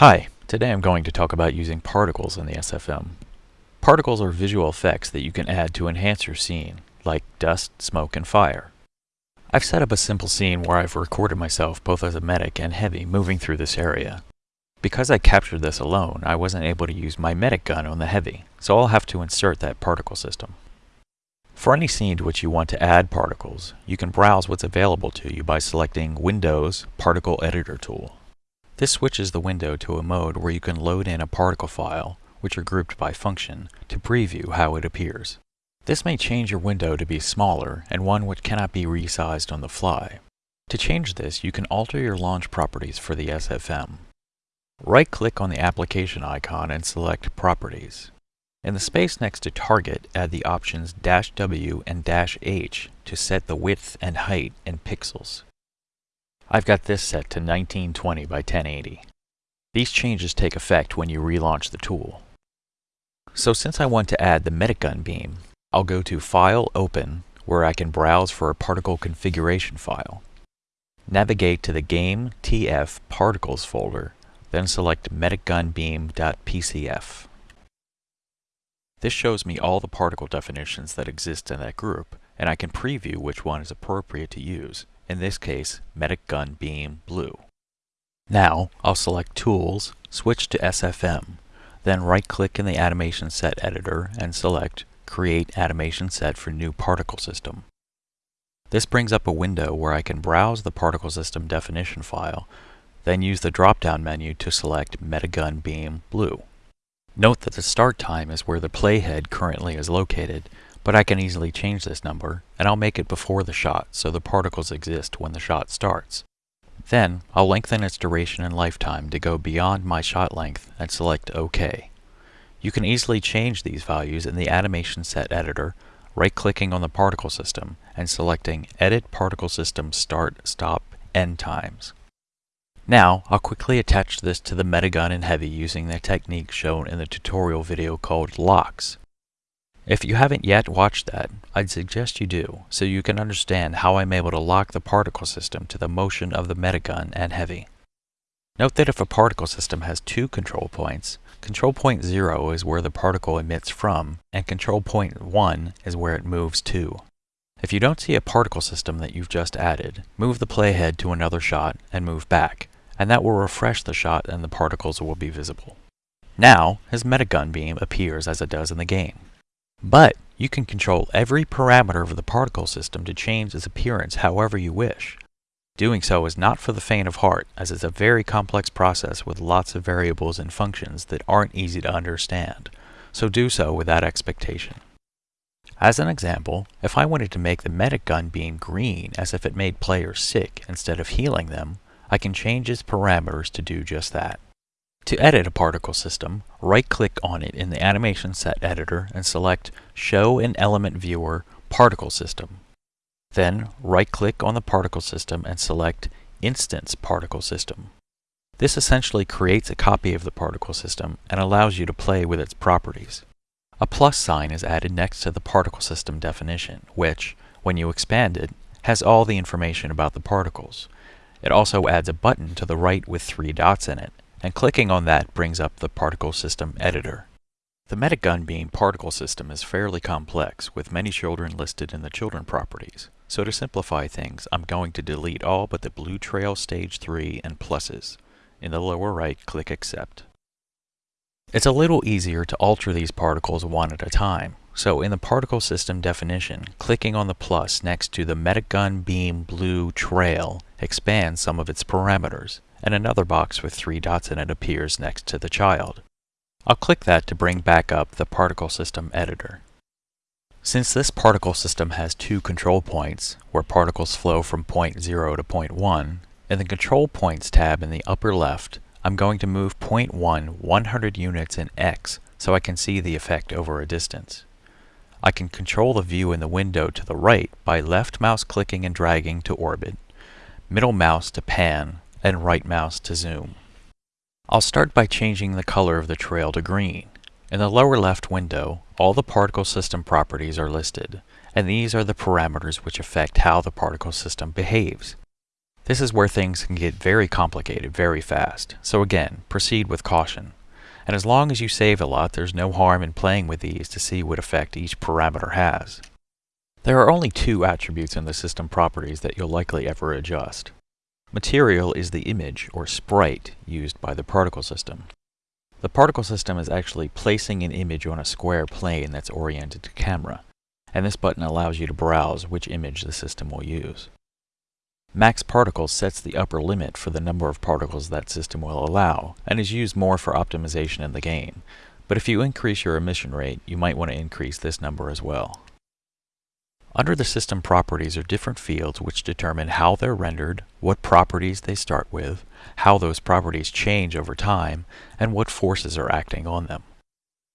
Hi, today I'm going to talk about using particles in the SFM. Particles are visual effects that you can add to enhance your scene, like dust, smoke, and fire. I've set up a simple scene where I've recorded myself both as a medic and heavy moving through this area. Because I captured this alone, I wasn't able to use my medic gun on the heavy, so I'll have to insert that particle system. For any scene to which you want to add particles, you can browse what's available to you by selecting Windows Particle Editor tool. This switches the window to a mode where you can load in a particle file, which are grouped by function, to preview how it appears. This may change your window to be smaller and one which cannot be resized on the fly. To change this, you can alter your launch properties for the SFM. Right-click on the application icon and select Properties. In the space next to Target, add the options "-W" and "-H to set the width and height in pixels. I've got this set to 1920 by 1080. These changes take effect when you relaunch the tool. So since I want to add the Medigun beam, I'll go to File Open, where I can browse for a particle configuration file. Navigate to the Game TF Particles folder, then select medigunbeam.pcf. This shows me all the particle definitions that exist in that group, and I can preview which one is appropriate to use, in this case, Medic Gun Beam Blue. Now, I'll select Tools, switch to SFM, then right-click in the Animation Set Editor and select Create Animation Set for New Particle System. This brings up a window where I can browse the particle system definition file, then use the drop-down menu to select Medigun Beam Blue. Note that the start time is where the playhead currently is located, but I can easily change this number, and I'll make it before the shot so the particles exist when the shot starts. Then, I'll lengthen its duration and lifetime to go beyond my shot length and select OK. You can easily change these values in the Animation Set Editor, right-clicking on the particle system and selecting Edit Particle System Start, Stop, End Times. Now, I'll quickly attach this to the medigun in Heavy using the technique shown in the tutorial video called Locks. If you haven't yet watched that, I'd suggest you do, so you can understand how I'm able to lock the particle system to the motion of the Medigun and Heavy. Note that if a particle system has two control points, control point 0 is where the particle emits from, and control point 1 is where it moves to. If you don't see a particle system that you've just added, move the playhead to another shot and move back, and that will refresh the shot and the particles will be visible. Now, his Medigun beam appears as it does in the game. But you can control every parameter of the particle system to change its appearance however you wish. Doing so is not for the faint of heart, as it's a very complex process with lots of variables and functions that aren't easy to understand, so do so with that expectation. As an example, if I wanted to make the medic gun beam green as if it made players sick instead of healing them, I can change its parameters to do just that. To edit a particle system, right-click on it in the Animation Set Editor and select Show in Element Viewer Particle System. Then right-click on the particle system and select Instance Particle System. This essentially creates a copy of the particle system and allows you to play with its properties. A plus sign is added next to the particle system definition, which, when you expand it, has all the information about the particles. It also adds a button to the right with three dots in it, and clicking on that brings up the particle system editor. The Medigun Beam particle system is fairly complex, with many children listed in the children properties. So to simplify things, I'm going to delete all but the Blue Trail Stage 3 and pluses. In the lower right, click Accept. It's a little easier to alter these particles one at a time. So in the particle system definition, clicking on the plus next to the Medigun Beam Blue Trail expands some of its parameters and another box with three dots in it appears next to the child. I'll click that to bring back up the particle system editor. Since this particle system has two control points, where particles flow from point 0 to point 1, in the Control Points tab in the upper left, I'm going to move point 1 100 units in X so I can see the effect over a distance. I can control the view in the window to the right by left mouse clicking and dragging to orbit, middle mouse to pan, and right mouse to zoom. I'll start by changing the color of the trail to green. In the lower left window, all the particle system properties are listed, and these are the parameters which affect how the particle system behaves. This is where things can get very complicated very fast, so again, proceed with caution. And as long as you save a lot, there's no harm in playing with these to see what effect each parameter has. There are only two attributes in the system properties that you'll likely ever adjust. Material is the image, or sprite, used by the particle system. The particle system is actually placing an image on a square plane that's oriented to camera, and this button allows you to browse which image the system will use. Max particles sets the upper limit for the number of particles that system will allow, and is used more for optimization in the game, but if you increase your emission rate, you might want to increase this number as well. Under the system properties are different fields which determine how they're rendered, what properties they start with, how those properties change over time, and what forces are acting on them.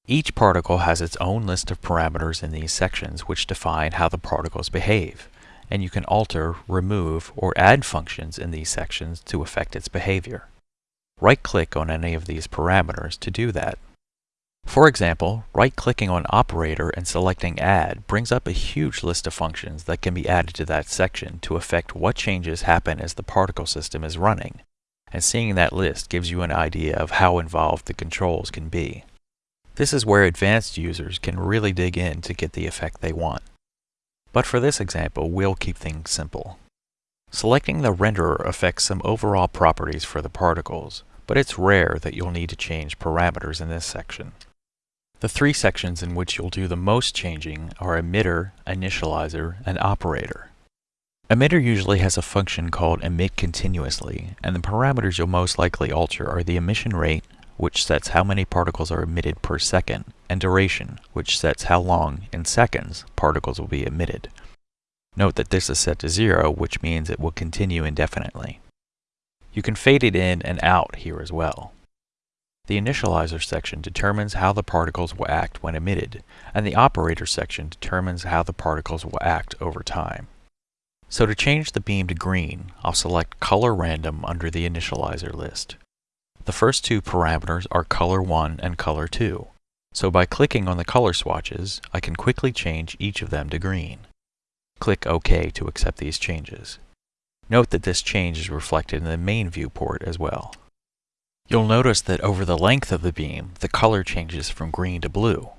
Each particle has its own list of parameters in these sections which define how the particles behave, and you can alter, remove, or add functions in these sections to affect its behavior. Right-click on any of these parameters to do that. For example, right-clicking on Operator and selecting Add brings up a huge list of functions that can be added to that section to affect what changes happen as the particle system is running, and seeing that list gives you an idea of how involved the controls can be. This is where advanced users can really dig in to get the effect they want. But for this example, we'll keep things simple. Selecting the renderer affects some overall properties for the particles, but it's rare that you'll need to change parameters in this section. The three sections in which you'll do the most changing are emitter, initializer, and operator. Emitter usually has a function called emit continuously, and the parameters you'll most likely alter are the emission rate, which sets how many particles are emitted per second, and duration, which sets how long, in seconds, particles will be emitted. Note that this is set to zero, which means it will continue indefinitely. You can fade it in and out here as well. The initializer section determines how the particles will act when emitted, and the operator section determines how the particles will act over time. So to change the beam to green, I'll select Color Random under the initializer list. The first two parameters are Color 1 and Color 2, so by clicking on the color swatches, I can quickly change each of them to green. Click OK to accept these changes. Note that this change is reflected in the main viewport as well. You'll notice that over the length of the beam, the color changes from green to blue.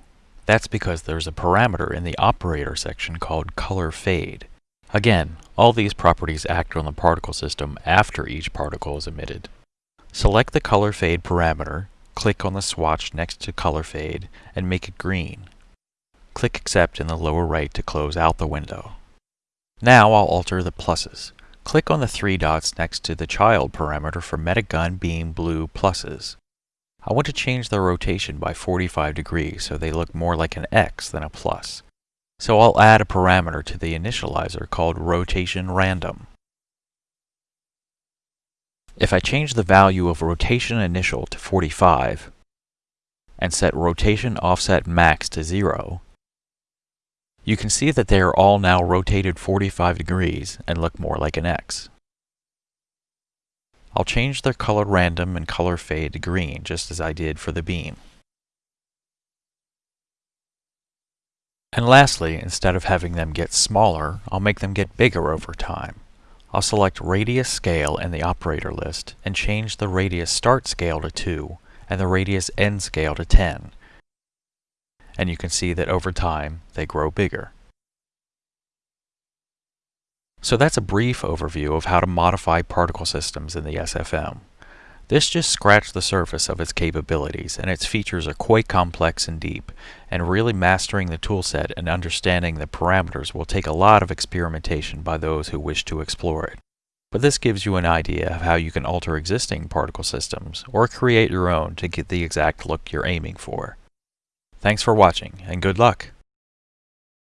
That's because there's a parameter in the operator section called color fade. Again, all these properties act on the particle system after each particle is emitted. Select the color fade parameter, click on the swatch next to color fade, and make it green. Click accept in the lower right to close out the window. Now I'll alter the pluses. Click on the three dots next to the child parameter for Medigun Beam Blue pluses. I want to change the rotation by 45 degrees so they look more like an X than a plus. So I'll add a parameter to the initializer called Rotation Random. If I change the value of rotation initial to 45 and set rotation offset max to 0, you can see that they are all now rotated 45 degrees and look more like an X. I'll change their color random and color fade to green just as I did for the beam. And lastly, instead of having them get smaller, I'll make them get bigger over time. I'll select Radius Scale in the operator list and change the Radius Start Scale to 2 and the Radius End Scale to 10 and you can see that over time they grow bigger. So that's a brief overview of how to modify particle systems in the SFM. This just scratched the surface of its capabilities, and its features are quite complex and deep, and really mastering the toolset and understanding the parameters will take a lot of experimentation by those who wish to explore it. But this gives you an idea of how you can alter existing particle systems, or create your own to get the exact look you're aiming for. Thanks for watching, and good luck!